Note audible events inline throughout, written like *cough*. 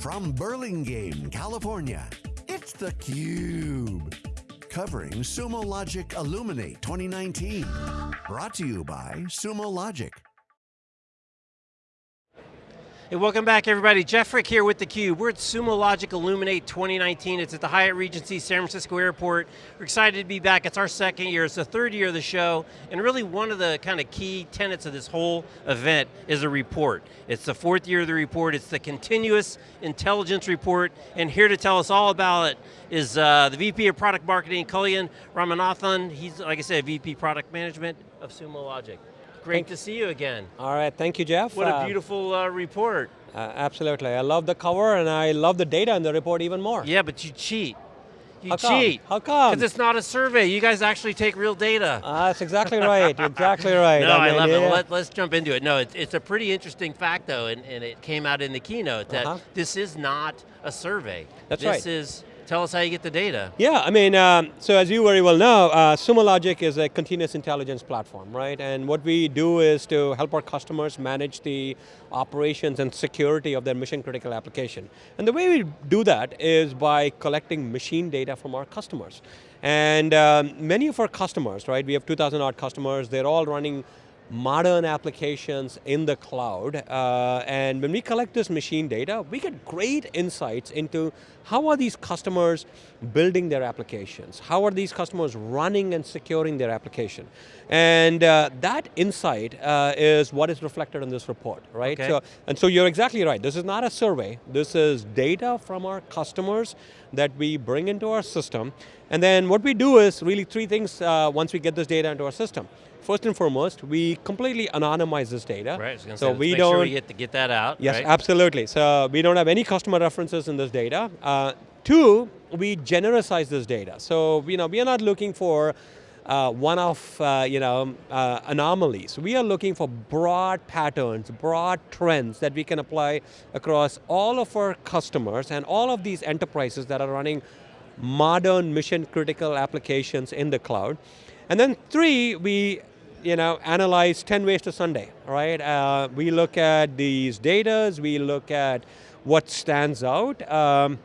From Burlingame, California, it's theCUBE. Covering Sumo Logic Illuminate 2019. Brought to you by Sumo Logic. Hey, welcome back everybody. Jeff Frick here with theCUBE. We're at Sumo Logic Illuminate 2019. It's at the Hyatt Regency San Francisco Airport. We're excited to be back. It's our second year. It's the third year of the show. And really one of the kind of key tenets of this whole event is a report. It's the fourth year of the report. It's the Continuous Intelligence Report. And here to tell us all about it is uh, the VP of Product Marketing, Kalyan Ramanathan. He's, like I said, VP Product Management of Sumo Logic. Great thank to see you again. All right, thank you, Jeff. What a Uh, beautiful uh, report. uh, absolutely, I love the cover and I love the data in the report even more. Yeah, but you cheat. You How come? cheat. How come? Because it's not a survey. You guys actually take real data. Uh, that's exactly right, *laughs* exactly right. no, I, mean, love yeah. it. Let, us jump into it. No, it's, it's a pretty interesting fact though, and, and it came out in the keynote that Uh-huh. this is not a survey. That's this right. is, tell us how you get the data. Yeah, I mean, um, so as you very well know, uh, Sumo Logic is a continuous intelligence platform, right? And what we do is to help our customers manage the operations and security of their mission critical application. And the way we do that is by collecting machine data from our customers. And um, many of our customers, right, we have 2,000 odd customers, they're all running modern applications in the cloud, uh, and when we collect this machine data, we get great insights into how are these customers building their applications? How are these customers running and securing their application? And uh, that insight uh, is what is reflected in this report, right? Okay. So, and so you're exactly right, this is not a survey, this is data from our customers that we bring into our system, and then what we do is really three things uh, once we get this data into our system. First and foremost, we completely anonymize this data. Right, I was so we don't, sure we get to get that out. Yes, right? absolutely. So we don't have any customer references in this data. Uh, two, we genericize this data. So you know, we are not looking for uh, one-off uh, you know, uh, anomalies. We are looking for broad patterns, broad trends that we can apply across all of our customers and all of these enterprises that are running modern mission critical applications in the cloud. And then three, we you know, analyze 10 ways to Sunday, right? Uh, we look at these datas, we look at what stands out, um,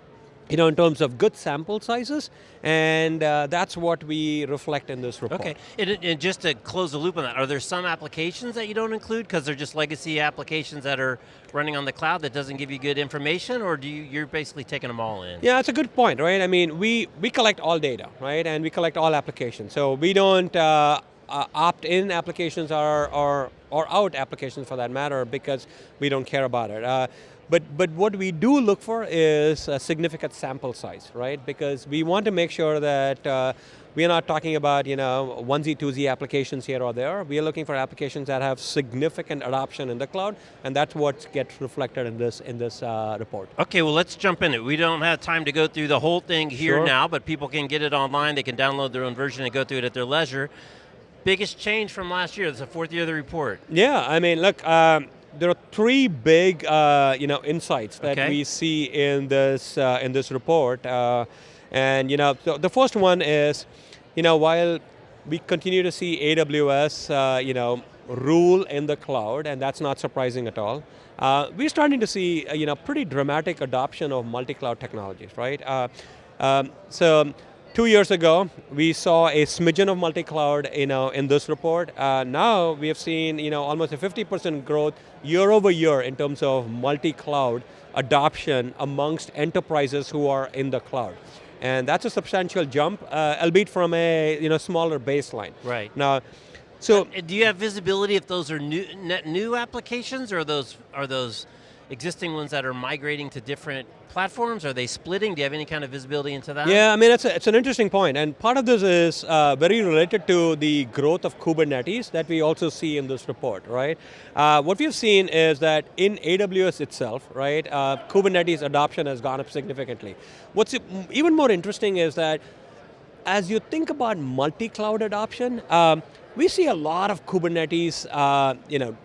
you know, in terms of good sample sizes, and uh, that's what we reflect in this report. Okay, and, and just to close the loop on that, are there some applications that you don't include because they're just legacy applications that are running on the cloud that doesn't give you good information, or do you, you're basically taking them all in? Yeah, that's a good point, right? I mean, we, we collect all data, right? And we collect all applications. So we don't uh, uh, opt-in applications or, or, or out applications for that matter because we don't care about it. Uh, but, but what we do look for is a significant sample size, right? Because we want to make sure that uh, we are not talking about you know, onesie, twosie applications here or there. We are looking for applications that have significant adoption in the cloud, and that's what gets reflected in this, in this uh, report. Okay, well let's jump in it. We don't have time to go through the whole thing here Sure. now, but people can get it online, they can download their own version and go through it at their leisure. Biggest change from last year, it's the fourth year of the report. Yeah, I mean, look, um, there are three big, uh, you know, insights that Okay. we see in this uh, in this report, uh, and you know, the, the first one is, you know, while we continue to see AWS, uh, you know, rule in the cloud, and that's not surprising at all. Uh, we're starting to see, uh, you know, pretty dramatic adoption of multi-cloud technologies, right? Uh, um, so. Two years ago, we saw a smidgen of multi-cloud you know, in this report. Uh, now, we have seen you know, almost a 50% growth year over year in terms of multi-cloud adoption amongst enterprises who are in the cloud. And that's a substantial jump, uh, albeit from a you know, smaller baseline. Right. Now, so Uh, Do you have visibility if those are new, net new applications or those are those existing ones that are migrating to different platforms? Are they splitting? Do you have any kind of visibility into that? Yeah, I mean, it's, a, it's an interesting point, and part of this is uh, very related to the growth of Kubernetes that we also see in this report, right? Uh, what we've seen is that in AWS itself, right, uh, Kubernetes adoption has gone up significantly. What's even more interesting is that as you think about multi-cloud adoption, um, we see a lot of Kubernetes, uh, you know,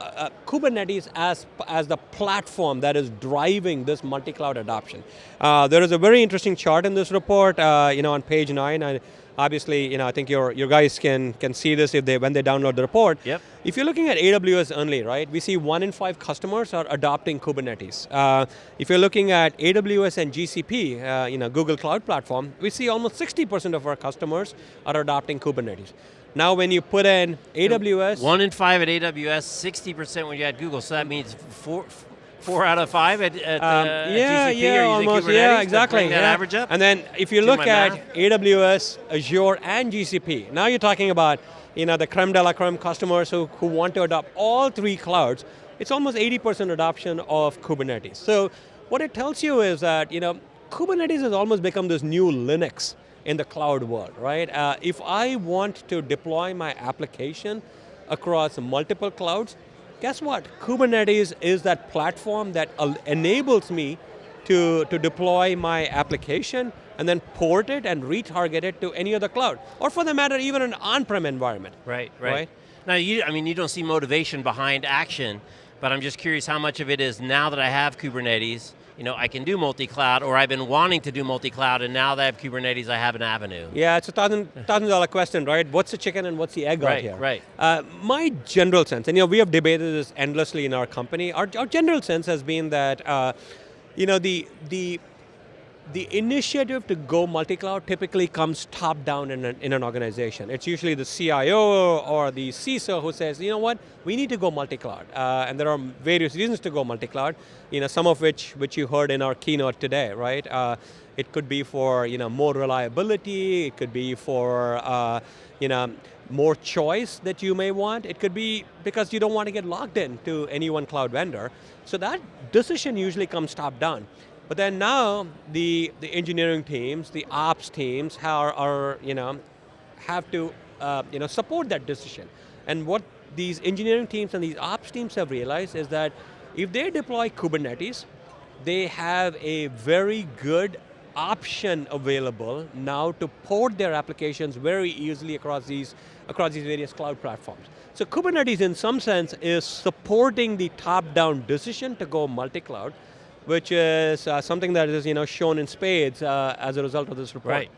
uh, Kubernetes as, as the platform that is driving this multi-cloud adoption. Uh, there is a very interesting chart in this report, uh, you know, on page nine, and obviously, you know, I think your, your guys can, can see this if they, when they download the report. Yep. If you're looking at AWS only, right, we see one in five customers are adopting Kubernetes. Uh, if you're looking at AWS and GCP, uh, you know, Google Cloud Platform, we see almost 60% of our customers are adopting Kubernetes. Now when you put in AWS. One in five at AWS, 60% when you add Google, so that means four, four out of five at, at, um, uh, yeah, GCP yeah, almost, yeah, exactly. that yeah. average up? And then if you look at math. AWS, Azure, and GCP, now you're talking about you know, the creme de la creme customers who, who want to adopt all three clouds, it's almost 80% adoption of Kubernetes. So what it tells you is that you know, Kubernetes has almost become this new Linux in the cloud world, right? Uh, if I want to deploy my application across multiple clouds, guess what? Kubernetes is that platform that enables me to, to deploy my application and then port it and retarget it to any other cloud. Or for the matter, even an on-prem environment. Right, right. Right. Now, you, I mean, you don't see motivation behind action, but I'm just curious how much of it is now that I have Kubernetes, you know, I can do multi-cloud, or I've been wanting to do multi-cloud, and now that I have Kubernetes, I have an avenue. Yeah, it's a thousand, thousand dollar question, right? What's the chicken and what's the egg out Right, here? right. Uh, my general sense, and you know, we have debated this endlessly in our company, our, our general sense has been that, uh, you know, the, the, the initiative to go multi-cloud typically comes top down in an, in an organization. It's usually the CIO or the CISO who says, you know what, we need to go multi-cloud. Uh, and there are various reasons to go multi-cloud, you know, some of which, which you heard in our keynote today, right? Uh, it could be for, you know, more reliability, it could be for, uh, you know, more choice that you may want. It could be because you don't want to get locked in to any one cloud vendor. So that decision usually comes top down. But then now, the, the engineering teams, the ops teams are, are you know, have to uh, you know, support that decision. And what these engineering teams and these ops teams have realized is that if they deploy Kubernetes, they have a very good option available now to port their applications very easily across these, across these various cloud platforms. So Kubernetes in some sense is supporting the top-down decision to go multi-cloud, which is uh, something that is you know, shown in spades uh, as a result of this report. Right.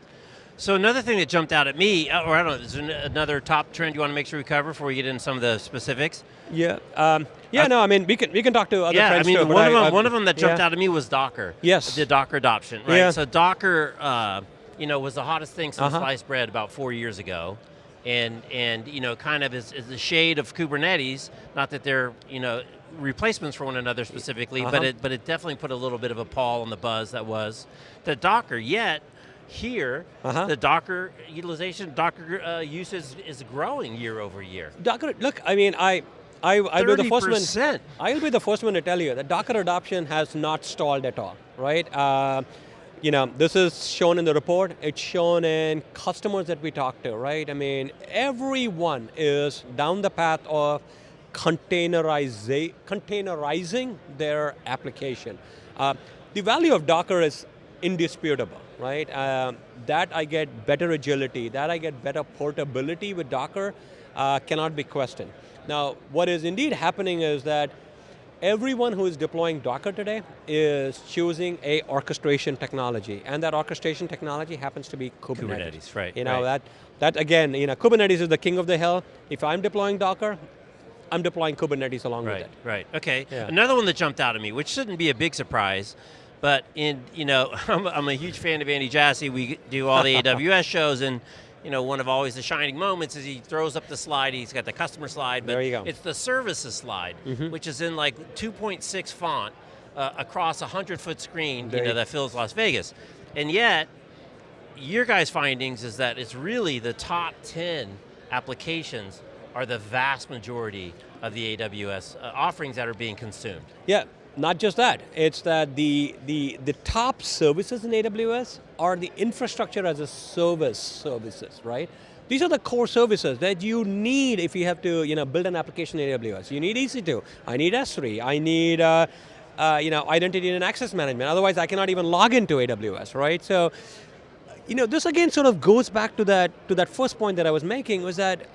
So another thing that jumped out at me, uh, or I don't know, is there another top trend you want to make sure we cover before we get into some of the specifics? Yeah, um, yeah, I- no, I mean, we can, we can talk to other yeah, I mean, too, one, of them, I- one of them that jumped yeah. out at me was Docker. Yes. The Docker adoption, right? Yeah. So Docker, uh, you know, was the hottest thing since Uh-huh. sliced bread about four years ago. And, and you know, kind of is, is the shade of Kubernetes, not that they're, you know, replacements for one another specifically, but, Uh-huh. it, but it definitely put a little bit of a pall on the buzz that was the Docker. Yet, here, Uh-huh. the Docker utilization, Docker uh, use is, is growing year over year. Docker, look, I mean, I, I, I'll be the first one. I'll be the first one to tell you that Docker adoption has not stalled at all, right? Uh, you know, this is shown in the report. It's shown in customers that we talk to, right? I mean, everyone is down the path of containerizing, containerizing their application. Uh, the value of Docker is indisputable, right? Um, that I get better agility, that I get better portability with Docker uh, cannot be questioned. Now, what is indeed happening is that everyone who is deploying Docker today is choosing a orchestration technology, and that orchestration technology happens to be Kubernetes. Kubernetes, right, You know, right. that, that again, you know, Kubernetes is the king of the hill. If I'm deploying Docker, I'm deploying Kubernetes along with Right, it. right, okay. Yeah. Another one that jumped out at me, which shouldn't be a big surprise, but in, you know, *laughs* I'm, I'm a huge fan of Andy Jassy. We do all the AWS shows, and you know, one of always the shining moments is he throws up the slide. He's got the customer slide, but There you go. It's the services slide, which is in like 2.6 font uh, across a 100 foot screen, There you know, that fills Las Vegas, and yet your guys' findings is that it's really the top 10 applications are the vast majority of the AWS uh, offerings that are being consumed. Yeah, not just that. It's that the, the, the top services in AWS are the infrastructure as a service services, right? These are the core services that you need if you have to you know, build an application in AWS. You need EC2, I need S3, I need uh, uh, you know, identity and access management. Otherwise I cannot even log into AWS, right? So, you know, this again sort of goes back to that, to that first point that I was making was that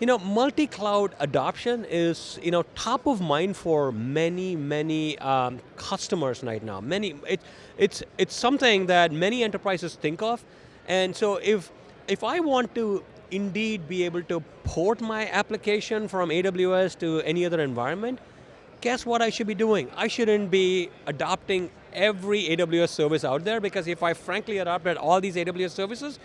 you know, multi-cloud adoption is you know top of mind for many, many um, customers right now. Many, it, it's it's something that many enterprises think of, and so if if I want to indeed be able to port my application from AWS to any other environment, guess what I should be doing? I shouldn't be adopting every AWS service out there because if I frankly adopted all these AWS services,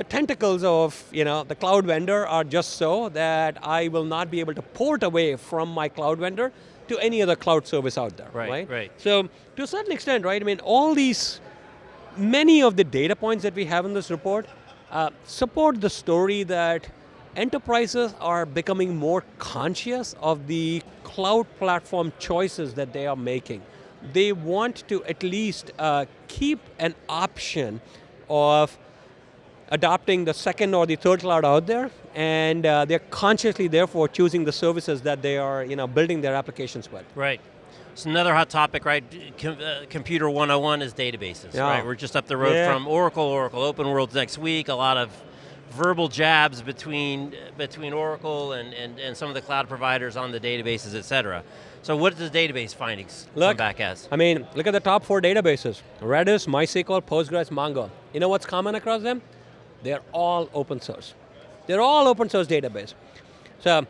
the tentacles of you know, the cloud vendor are just so that I will not be able to port away from my cloud vendor to any other cloud service out there, right? Right, right. So to a certain extent, right, I mean, all these, many of the data points that we have in this report uh, support the story that enterprises are becoming more conscious of the cloud platform choices that they are making. They want to at least uh, keep an option of adopting the second or the third cloud out there, and uh, they're consciously therefore choosing the services that they are you know, building their applications with. Right. It's another hot topic, right? Com uh, computer 101 is databases, yeah. right? We're just up the road yeah. from Oracle, Oracle Open World next week, a lot of verbal jabs between between Oracle and, and, and some of the cloud providers on the databases, et cetera. So what does the database findings look, come back as? I mean, look at the top four databases. Redis, MySQL, Postgres, Mongo. You know what's common across them? They're all open source. They're all open source database. So,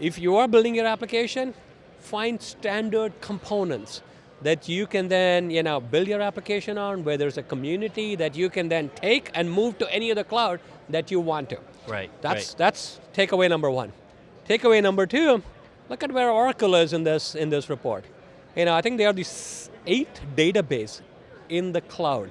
if you are building your application, find standard components that you can then you know, build your application on, where there's a community that you can then take and move to any other cloud that you want to. Right, That's, right. that's takeaway number one. Takeaway number two, look at where Oracle is in this, in this report. You know, I think they are the eighth database in the cloud.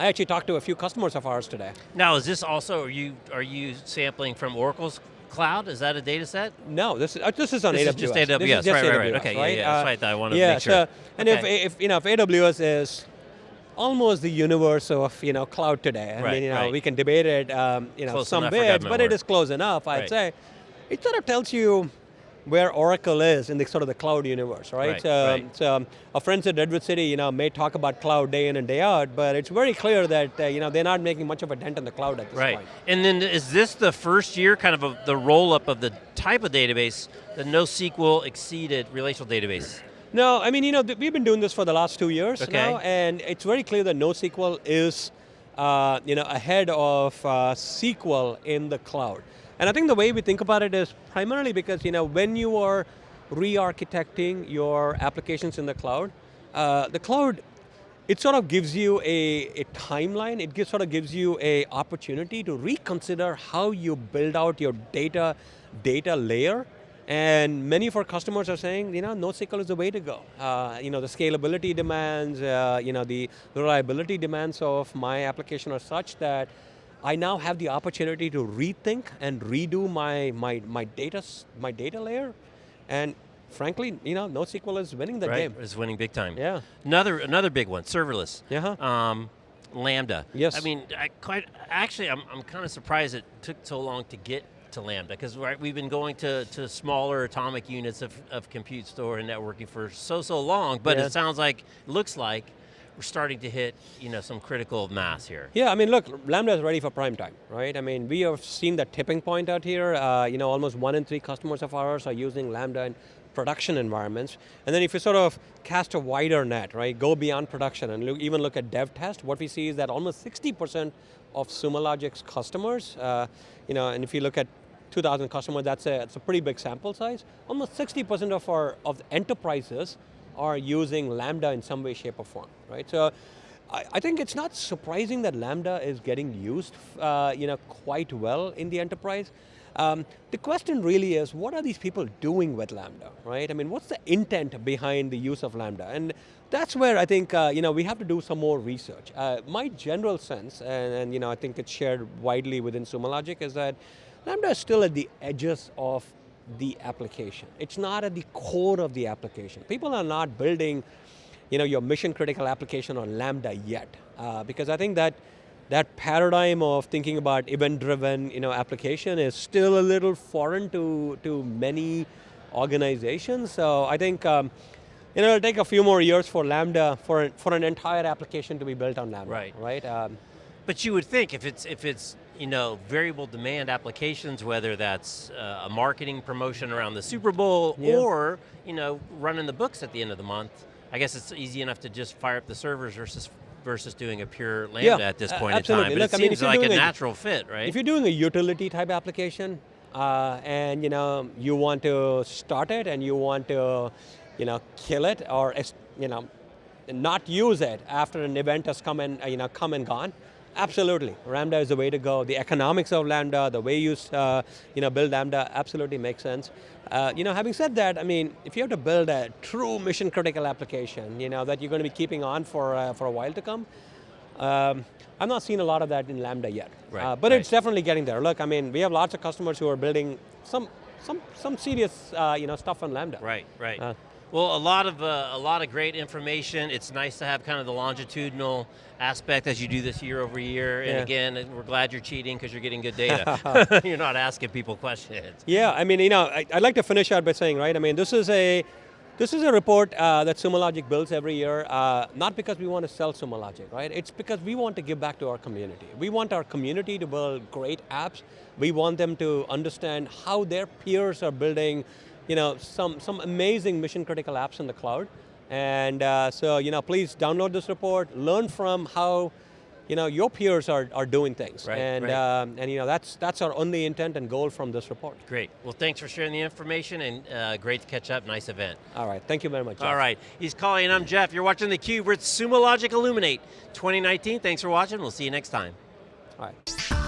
I actually talked to a few customers of ours today. Now, is this also, are you, are you sampling from Oracle's cloud? Is that a data set? No, this, uh, this is on this AWS. Is just AWS, this is just right, AWS, right, right. Okay, right? yeah, yeah, that's uh, right, I want to yeah, make sure. So, and okay. if, if, you know, if AWS is almost the universe of you know, cloud today, I right, mean, you know, right. we can debate it um, you know, Close some enough for bits, government but it work. is close enough, I'd say. It sort of tells you where Oracle is in the sort of the cloud universe, right? Right, so, right. so um, our friends at Redwood City, you know, may talk about cloud day in and day out, but it's very clear that uh, you know they're not making much of a dent in the cloud at this Right, point. and then is this the first year kind of a, the roll up of the type of database, the NoSQL exceeded relational database? No, I mean, you know, we've been doing this for the last two years Okay. now, and it's very clear that NoSQL is, uh, you know, ahead of uh, SQL in the cloud. And I think the way we think about it is primarily because, you know, when you are re-architecting your applications in the cloud, uh, the cloud, it sort of gives you a, a timeline, it gives, sort of gives you a opportunity to reconsider how you build out your data, data layer, and many of our customers are saying, you know, NoSQL is the way to go. Uh, you know, the scalability demands, uh, you know, the reliability demands of my application are such that I now have the opportunity to rethink and redo my, my, my, data, my data layer. And frankly, you know, NoSQL is winning the right, game. is winning big time. Yeah. Another another big one, serverless. Yeah. Um, Lambda. Yes. I mean, I quite actually, I'm I'm kind of surprised it took so long to get to Lambda because right, we've been going to, to smaller atomic units of, of compute store and networking for so so long, but Yeah. it sounds like looks like we're starting to hit you know some critical mass here. Yeah, I mean, look, Lambda is ready for prime time, right? I mean, we have seen the tipping point out here. Uh, you know, almost one in three customers of ours are using Lambda in production environments. And then if you sort of cast a wider net, right, go beyond production and look, even look at dev test, what we see is that almost 60% of Sumo Logic's customers, uh, you know, and if you look at 2,000 customers, that's a, it's a pretty big sample size. Almost 60% of our of enterprises are using Lambda in some way, shape, or form, right? So I, think it's not surprising that Lambda is getting used uh, you know, quite well in the enterprise. Um, the question really is, what are these people doing with Lambda, right? I mean, what's the intent behind the use of Lambda? And that's where I think uh, you know, we have to do some more research. Uh, my general sense, and, and you know, I think it's shared widely within Sumo Logic, is that Lambda is still at the edges of the application. It's not at the core of the application. People are not building you know, your mission critical application on Lambda yet. Uh, because I think that that paradigm of thinking about event-driven you know, application is still a little foreign to, to many organizations. So I think um, you know, it'll take a few more years for Lambda, for, for an entire application to be built on Lambda. Right. Right? Um, But you would think if it's if it's you know, variable demand applications, whether that's uh, a marketing promotion around the Super Bowl Yeah. or, you know, running the books at the end of the month. I guess it's easy enough to just fire up the servers versus versus doing a pure Lambda at this point in time. But Look, it I mean, seems like a a- natural fit, right? If you're doing a utility type application, uh, and you know you want to start it and you want to, you know, kill it or you know, not use it after an event has come and you know come and gone, absolutely, Lambda is the way to go. The economics of Lambda, the way you uh, you know build Lambda, absolutely makes sense. Uh, you know, having said that, I mean, if you have to build a true mission critical application, you know that you're going to be keeping on for uh, for a while to come. Um, I've not seen a lot of that in Lambda yet, Right, uh, but right. it's definitely getting there. Look, I mean, we have lots of customers who are building some some some serious uh, you know stuff on Lambda. Right, right. Uh, well, a lot of uh, a lot of great information. It's nice to have kind of the longitudinal aspect as you do this year over year. And Yeah. again, we're glad you're cheating because you're getting good data. *laughs* *laughs* you're not asking people questions. Yeah, I mean, you know, I, I'd like to finish out by saying, right, I mean, this is a, this is a report uh, that Sumo Logic builds every year, uh, not because we want to sell Sumo Logic, right? It's because we want to give back to our community. We want our community to build great apps. We want them to understand how their peers are building, you know, some, some amazing mission critical apps in the cloud. And uh, so, you know, please download this report, learn from how, you know, your peers are, are doing things. Right, and, right. Um, and, you know, that's, that's our only intent and goal from this report. Great. Well, thanks for sharing the information and uh, great to catch up. Nice event. All right, thank you very much. All Jeff. right. He's Kalyan. I'm Jeff. You're watching theCUBE. We're at Sumo Logic Illuminate 2019. Thanks for watching. We'll see you next time. All right.